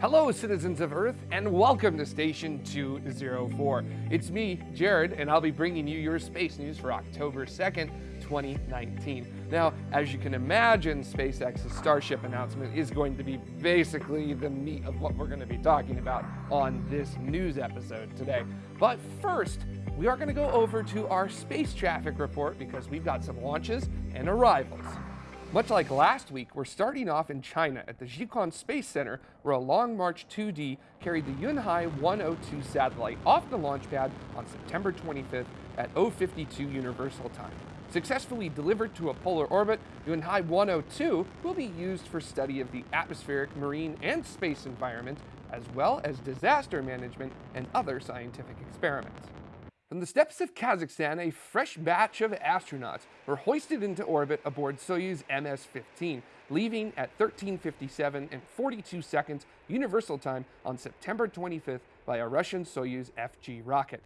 Hello, citizens of Earth, and welcome to Station 204. It's me, Jared, and I'll be bringing you your space news for October 2nd, 2019. Now, as you can imagine, SpaceX's Starship announcement is going to be basically the meat of what we're going to be talking about on this news episode today. But first, we are going to go over to our space traffic report because we've got some launches and arrivals. Much like last week, we're starting off in China at the Jiuquan Space Center, where a Long March 2D carried the Yunhai 102 satellite off the launch pad on September 25th at 052 Universal Time. Successfully delivered to a polar orbit, Yunhai 102 will be used for study of the atmospheric, marine, and space environment, as well as disaster management and other scientific experiments. From the steppes of Kazakhstan, a fresh batch of astronauts were hoisted into orbit aboard Soyuz MS-15, leaving at 1357 and 42 seconds Universal Time on September 25th by a Russian Soyuz FG rocket.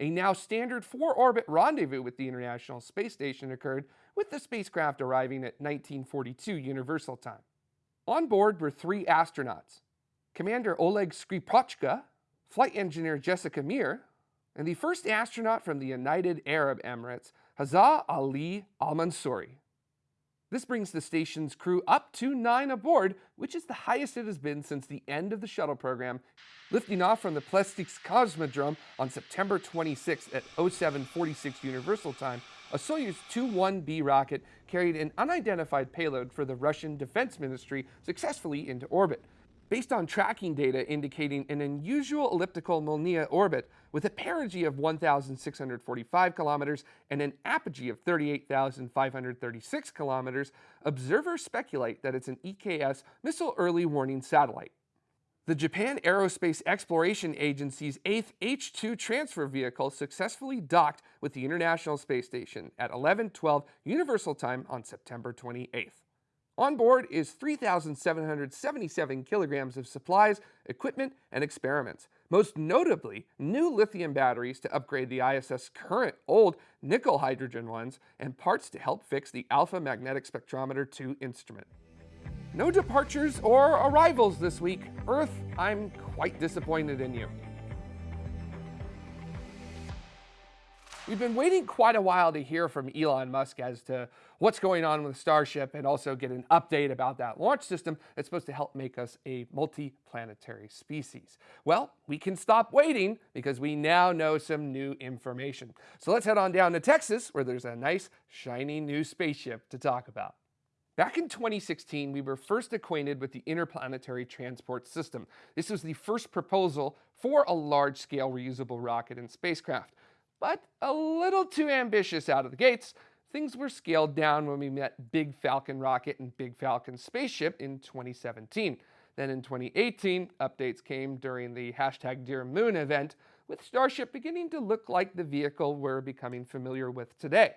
A now standard four-orbit rendezvous with the International Space Station occurred, with the spacecraft arriving at 1942 Universal Time. On board were three astronauts, Commander Oleg Skripochka, Flight Engineer Jessica Meir, and the first astronaut from the United Arab Emirates, Hazza Ali Al-Mansouri. This brings the station's crew up to nine aboard, which is the highest it has been since the end of the shuttle program, lifting off from the Plesetsk Cosmodrome on September 26 at 0746 Universal Time. A Soyuz 21B rocket carried an unidentified payload for the Russian Defense Ministry successfully into orbit based on tracking data indicating an unusual elliptical Molniya orbit with a perigee of 1,645 kilometers and an apogee of 38,536 kilometers, observers speculate that it's an EKS missile early warning satellite. The Japan Aerospace Exploration Agency's 8th H-2 transfer vehicle successfully docked with the International Space Station at 11:12 Universal Time on September 28th. On board is 3,777 kilograms of supplies, equipment, and experiments. Most notably, new lithium batteries to upgrade the ISS current old nickel hydrogen ones, and parts to help fix the Alpha Magnetic Spectrometer 2 instrument. No departures or arrivals this week. Earth, I'm quite disappointed in you. We've been waiting quite a while to hear from Elon Musk as to what's going on with Starship and also get an update about that launch system that's supposed to help make us a multi-planetary species. Well, we can stop waiting because we now know some new information. So let's head on down to Texas where there's a nice shiny new spaceship to talk about. Back in 2016, we were first acquainted with the Interplanetary Transport System. This was the first proposal for a large-scale reusable rocket and spacecraft but a little too ambitious out of the gates, things were scaled down when we met Big Falcon rocket and Big Falcon spaceship in 2017. Then in 2018, updates came during the hashtag dearMoon event, with Starship beginning to look like the vehicle we're becoming familiar with today.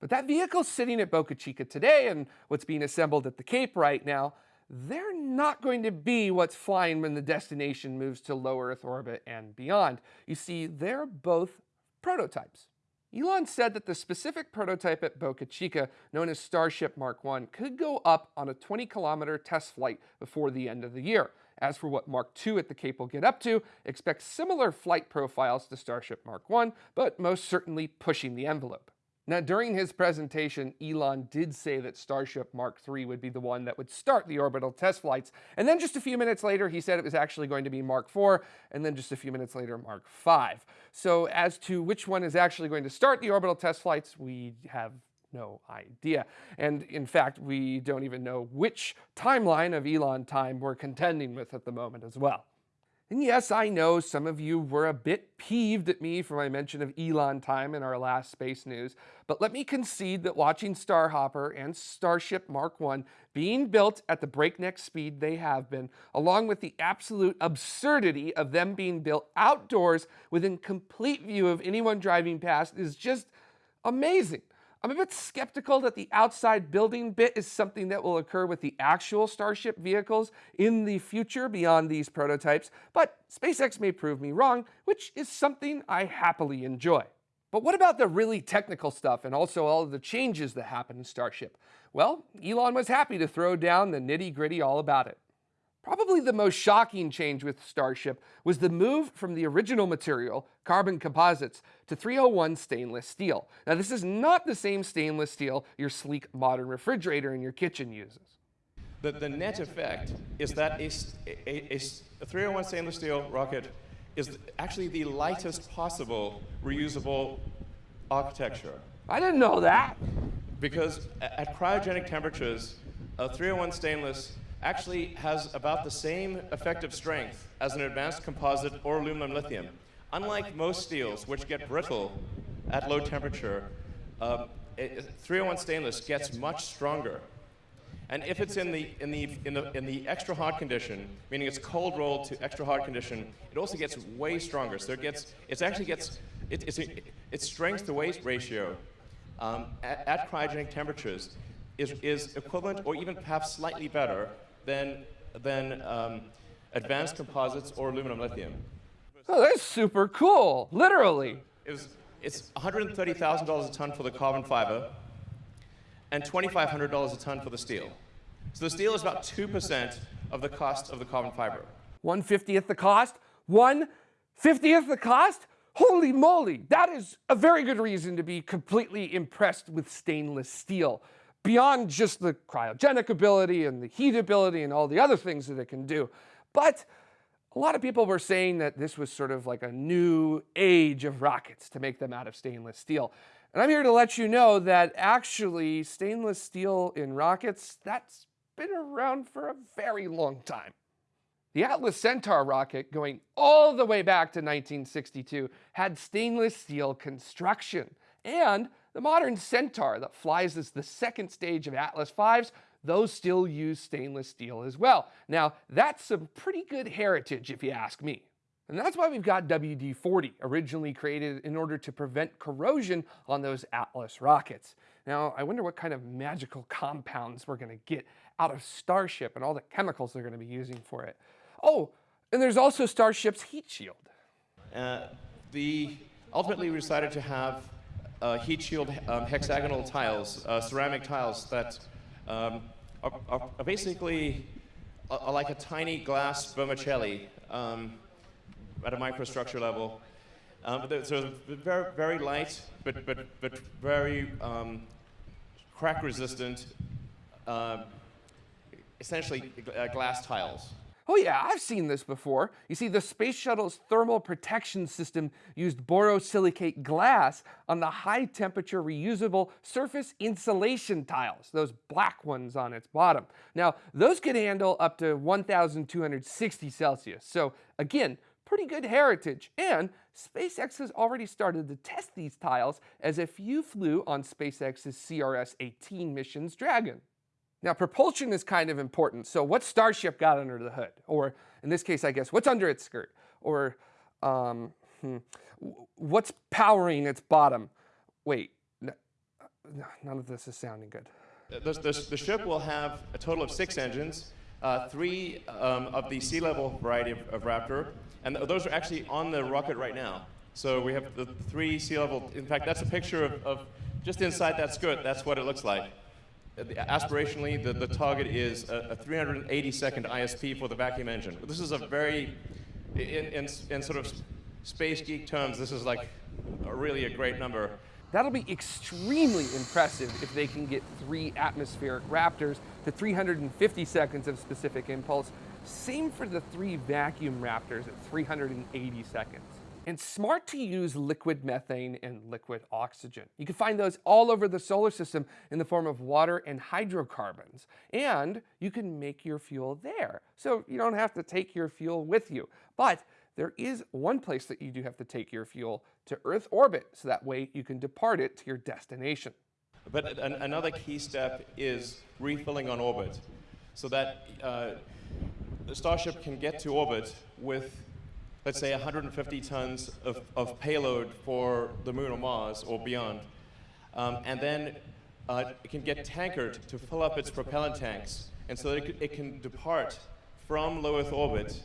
But that vehicle sitting at Boca Chica today and what's being assembled at the Cape right now, they're not going to be what's flying when the destination moves to low Earth orbit and beyond. You see, they're both prototypes. Elon said that the specific prototype at Boca Chica, known as Starship Mark 1, could go up on a 20 kilometer test flight before the end of the year. As for what Mark 2 at the Cape will get up to, expect similar flight profiles to Starship Mark 1, but most certainly pushing the envelope. Now, during his presentation, Elon did say that Starship Mark III would be the one that would start the orbital test flights. And then just a few minutes later, he said it was actually going to be Mark IV, and then just a few minutes later, Mark V. So as to which one is actually going to start the orbital test flights, we have no idea. And in fact, we don't even know which timeline of Elon time we're contending with at the moment as well. And yes, I know some of you were a bit peeved at me for my mention of Elon time in our last space news, but let me concede that watching Starhopper and Starship Mark 1 being built at the breakneck speed they have been, along with the absolute absurdity of them being built outdoors within complete view of anyone driving past is just amazing. I'm a bit skeptical that the outside building bit is something that will occur with the actual Starship vehicles in the future beyond these prototypes, but SpaceX may prove me wrong, which is something I happily enjoy. But what about the really technical stuff and also all of the changes that happen in Starship? Well, Elon was happy to throw down the nitty gritty all about it. Probably the most shocking change with Starship was the move from the original material, carbon composites, to 301 stainless steel. Now this is not the same stainless steel your sleek modern refrigerator in your kitchen uses. The, the net effect is that a, a, a 301 stainless steel rocket is actually the lightest possible reusable architecture. I didn't know that. Because at cryogenic temperatures, a 301 stainless actually has about the same effective strength as an advanced composite or aluminum lithium. Unlike most steels, which get brittle at low temperature, uh, 301 stainless gets much stronger. And if it's in the, in, the, in, the, in the extra hot condition, meaning it's cold rolled to extra hot condition, it also gets way stronger. So it gets, it actually gets, it, it's a, its strength to weight ratio um, at, at, cryogenic temperatures is, is equivalent or even perhaps slightly better than, than um, advanced composites or aluminum lithium. Oh, that's super cool, literally. It was, it's $130,000 a ton for the carbon fiber and $2,500 a ton for the steel. So the steel is about 2% of the cost of the carbon fiber. 150th the cost? 150th the cost? Holy moly, that is a very good reason to be completely impressed with stainless steel, beyond just the cryogenic ability and the heat ability and all the other things that it can do. But a lot of people were saying that this was sort of like a new age of rockets to make them out of stainless steel. And I'm here to let you know that actually stainless steel in rockets, that's been around for a very long time. The Atlas Centaur rocket, going all the way back to 1962, had stainless steel construction. And the modern Centaur that flies as the second stage of Atlas V's, those still use stainless steel as well. Now, that's some pretty good heritage if you ask me. And that's why we've got WD-40, originally created in order to prevent corrosion on those Atlas rockets. Now, I wonder what kind of magical compounds we're going to get out of Starship and all the chemicals they're going to be using for it. Oh, and there's also Starship's heat shield. Uh, the, ultimately, we decided to have heat shield um, hexagonal tiles, uh, ceramic tiles that um, are, are, basically are like a tiny glass vermicelli um, at a microstructure level. Um, they're, so very, very light, but, but, but very um, crack resistant, uh, essentially uh, glass tiles. Oh yeah, I've seen this before. You see, the Space Shuttle's thermal protection system used borosilicate glass on the high temperature reusable surface insulation tiles, those black ones on its bottom. Now, those could handle up to 1,260 Celsius. So again, pretty good heritage. And SpaceX has already started to test these tiles as if you flew on SpaceX's CRS-18 mission's Dragon. Now, propulsion is kind of important. So what Starship got under the hood? Or in this case, I guess, what's under its skirt? Or um, hmm, what's powering its bottom? Wait, no, none of this is sounding good. The, the, the, ship will have a total of six engines, uh, three um, of the sea level variety of, of Raptor, and th those are actually on the rocket right now. So we have the three sea level, in fact, that's a picture of, of just inside that skirt, that's what it looks like Uh, aspirationally, the, the target is a, a 380 second ISP for the vacuum engine. This is a very, in, in, in sort of space geek terms, this is like a really a great number. That'll be extremely impressive if they can get three atmospheric Raptors to 350 seconds of specific impulse. Same for the three vacuum Raptors at 380 seconds and smart to use liquid methane and liquid oxygen. You can find those all over the solar system in the form of water and hydrocarbons. And you can make your fuel there. So you don't have to take your fuel with you. But there is one place that you do have to take your fuel to Earth orbit, so that way you can depart it to your destination. But an another key step is refilling on orbit, so that uh, the Starship can get to orbit with let's say 150 tons of, of payload for the moon or Mars or beyond. Um, and then uh, it can get tankered to fill up its propellant tanks. And so it, it can depart from low Earth orbit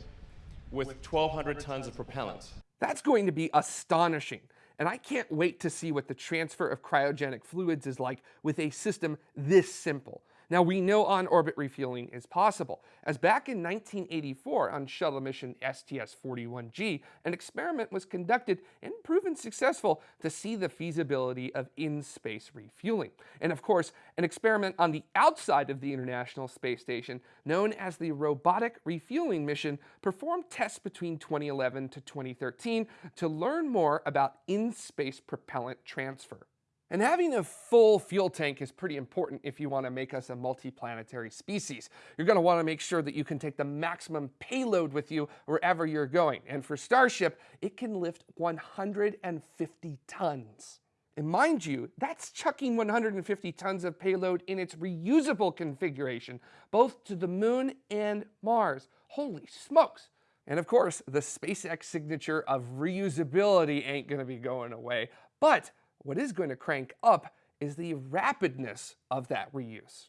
with 1,200 tons of propellant. That's going to be astonishing. And I can't wait to see what the transfer of cryogenic fluids is like with a system this simple. Now, we know on orbit refueling is possible, as back in 1984 on shuttle mission STS 41G, an experiment was conducted and proven successful to see the feasibility of in space refueling. And of course, an experiment on the outside of the International Space Station, known as the Robotic Refueling Mission, performed tests between 2011 to 2013 to learn more about in space propellant transfer. And having a full fuel tank is pretty important if you want to make us a multiplanetary species. You're going to want to make sure that you can take the maximum payload with you wherever you're going. And for Starship, it can lift 150 tons. And mind you, that's chucking 150 tons of payload in its reusable configuration, both to the moon and Mars. Holy smokes! And of course, the SpaceX signature of reusability ain't going to be going away. But what is going to crank up is the rapidness of that reuse.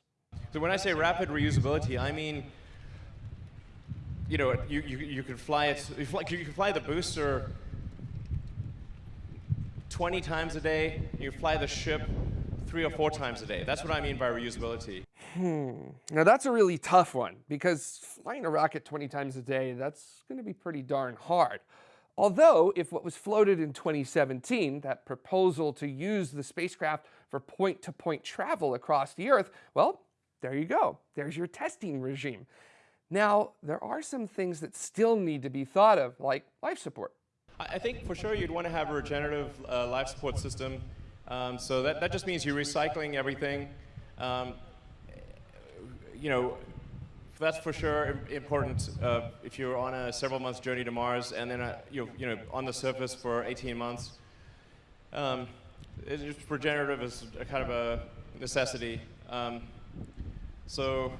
So when I say rapid reusability, I mean, you know, you, you, you could fly it, you, fly, you could fly the booster 20 times a day, you fly the ship three or four times a day. That's what I mean by reusability. Hmm. Now that's a really tough one because flying a rocket 20 times a day, that's going to be pretty darn hard. Although, if what was floated in 2017, that proposal to use the spacecraft for point-to-point -point travel across the Earth, well, there you go. There's your testing regime. Now, there are some things that still need to be thought of, like life support. I think for sure you'd want to have a regenerative uh, life support system. Um, so that, that just means you're recycling everything. Um, you know, that's for sure important uh, if you're on a several months journey to Mars and then uh, you're you know, on the surface for 18 months. Um, it's regenerative is a kind of a necessity. Um, so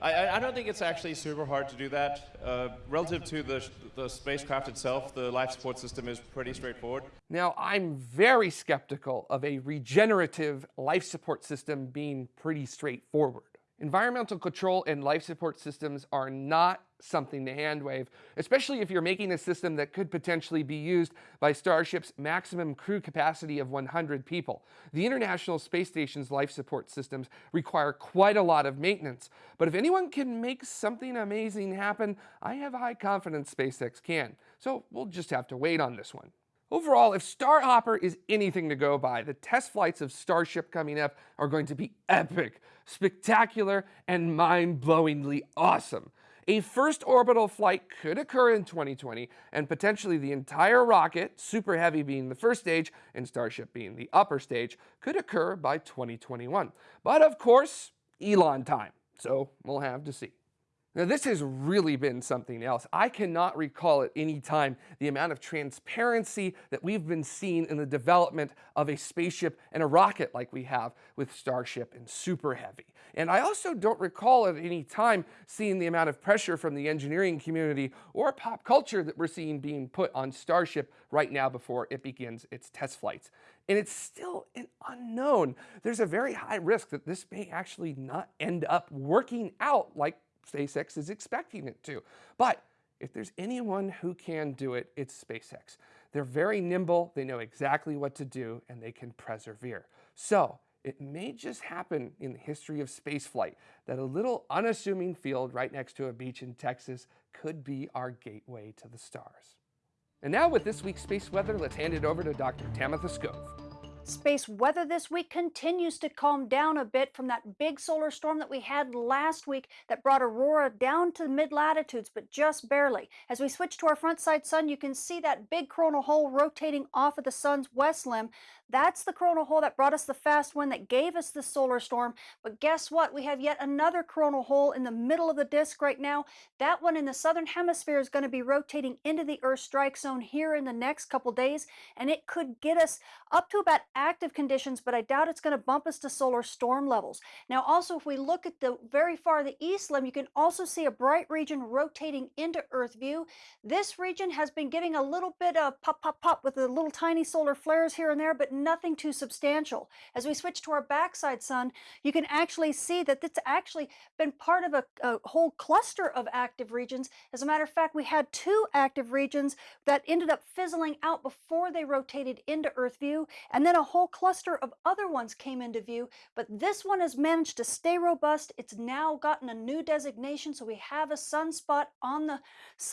I, I, don't think it's actually super hard to do that. Uh, relative to the, the spacecraft itself, the life support system is pretty straightforward. Now, I'm very skeptical of a regenerative life support system being pretty straightforward. Environmental control and life support systems are not something to handwave, especially if you're making a system that could potentially be used by Starship's maximum crew capacity of 100 people. The International Space Station's life support systems require quite a lot of maintenance, but if anyone can make something amazing happen, I have high confidence SpaceX can. So we'll just have to wait on this one. Overall, if Starhopper is anything to go by, the test flights of Starship coming up are going to be epic, spectacular, and mind-blowingly awesome. A first orbital flight could occur in 2020, and potentially the entire rocket, Super Heavy being the first stage and Starship being the upper stage, could occur by 2021. But of course, Elon time, so we'll have to see. Now this has really been something else. I cannot recall at any time the amount of transparency that we've been seeing in the development of a spaceship and a rocket like we have with Starship and Super Heavy. And I also don't recall at any time seeing the amount of pressure from the engineering community or pop culture that we're seeing being put on Starship right now before it begins its test flights. And it's still an unknown. There's a very high risk that this may actually not end up working out like SpaceX is expecting it to. But if there's anyone who can do it, it's SpaceX. They're very nimble, they know exactly what to do, and they can persevere. So it may just happen in the history of spaceflight that a little unassuming field right next to a beach in Texas could be our gateway to the stars. And now with this week's space weather, let's hand it over to Dr. Tamitha Skov. Space weather this week continues to calm down a bit from that big solar storm that we had last week that brought aurora down to mid latitudes, but just barely. As we switch to our front side sun, you can see that big coronal hole rotating off of the sun's west limb. That's the coronal hole that brought us the fast wind that gave us the solar storm. But guess what? We have yet another coronal hole in the middle of the disk right now. That one in the southern hemisphere is going to be rotating into the Earth strike zone here in the next couple days, and it could get us up to about active conditions, but I doubt it's going to bump us to solar storm levels. Now, also, if we look at the very far the east limb, you can also see a bright region rotating into Earth view. This region has been giving a little bit of pop, pop, pop with the little tiny solar flares here and there, but nothing too substantial. As we switch to our backside sun, you can actually see that it's actually been part of a, a whole cluster of active regions. As a matter of fact, we had two active regions that ended up fizzling out before they rotated into Earth view, and then a whole cluster of other ones came into view, but this one has managed to stay robust. It's now gotten a new designation, so we have a sunspot on the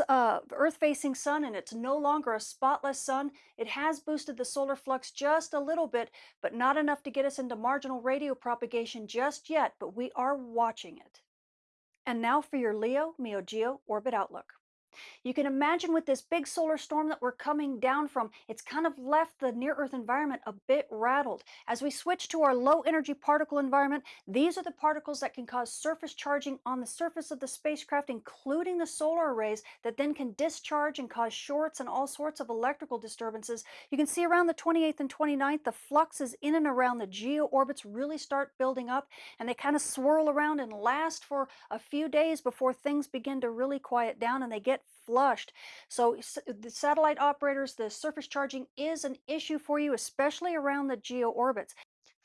uh, Earth-facing sun, and it's no longer a spotless sun. It has boosted the solar flux just a little bit, but not enough to get us into marginal radio propagation just yet, but we are watching it. And now for your Leo Meo Geo Orbit Outlook. You can imagine with this big solar storm that we're coming down from, it's kind of left the near Earth environment a bit rattled. As we switch to our low energy particle environment, these are the particles that can cause surface charging on the surface of the spacecraft, including the solar arrays that then can discharge and cause shorts and all sorts of electrical disturbances. You can see around the 28th and 29th, the fluxes in and around the geo orbits really start building up and they kind of swirl around and last for a few days before things begin to really quiet down and they get flushed. So the satellite operators, the surface charging is an issue for you, especially around the geo orbits.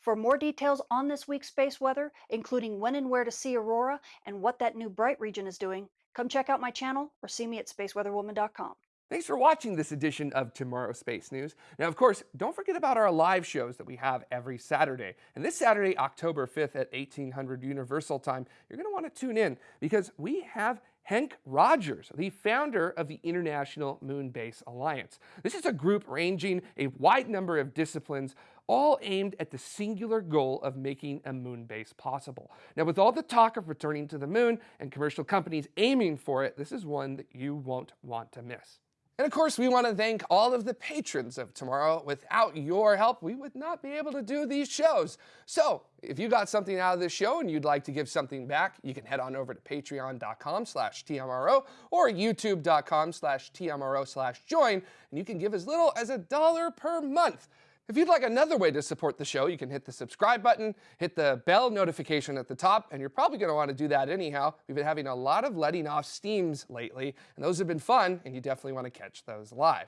For more details on this week's space weather, including when and where to see aurora and what that new bright region is doing, come check out my channel or see me at spaceweatherwoman.com. Thanks for watching this edition of Tomorrow Space News. Now, of course, don't forget about our live shows that we have every Saturday. And this Saturday, October 5th at 1800 Universal Time, you're going to want to tune in because we have Henk Rogers, the founder of the International Moon Base Alliance. This is a group ranging a wide number of disciplines, all aimed at the singular goal of making a moon base possible. Now, with all the talk of returning to the moon and commercial companies aiming for it, this is one that you won't want to miss. And of course, we want to thank all of the patrons of Tomorrow. Without your help, we would not be able to do these shows. So if you got something out of this show and you'd like to give something back, you can head on over to patreon.com slash TMRO or youtube.com slash TMRO slash join, and you can give as little as a dollar per month. If you'd like another way to support the show, you can hit the subscribe button, hit the bell notification at the top, and you're probably going to want to do that anyhow. We've been having a lot of letting off steams lately, and those have been fun, and you definitely want to catch those live.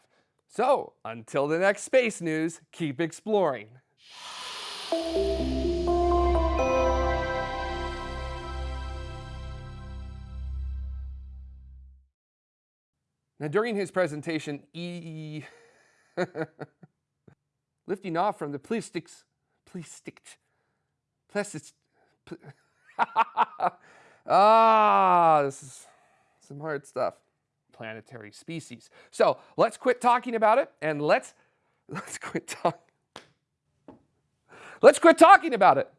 So, until the next space news, keep exploring. Now, during his presentation, E. lifting off from the plastics, plastic, plastics. Pl ah, this is some hard stuff. Planetary species. So let's quit talking about it and let's let's quit talking. Let's quit talking about it.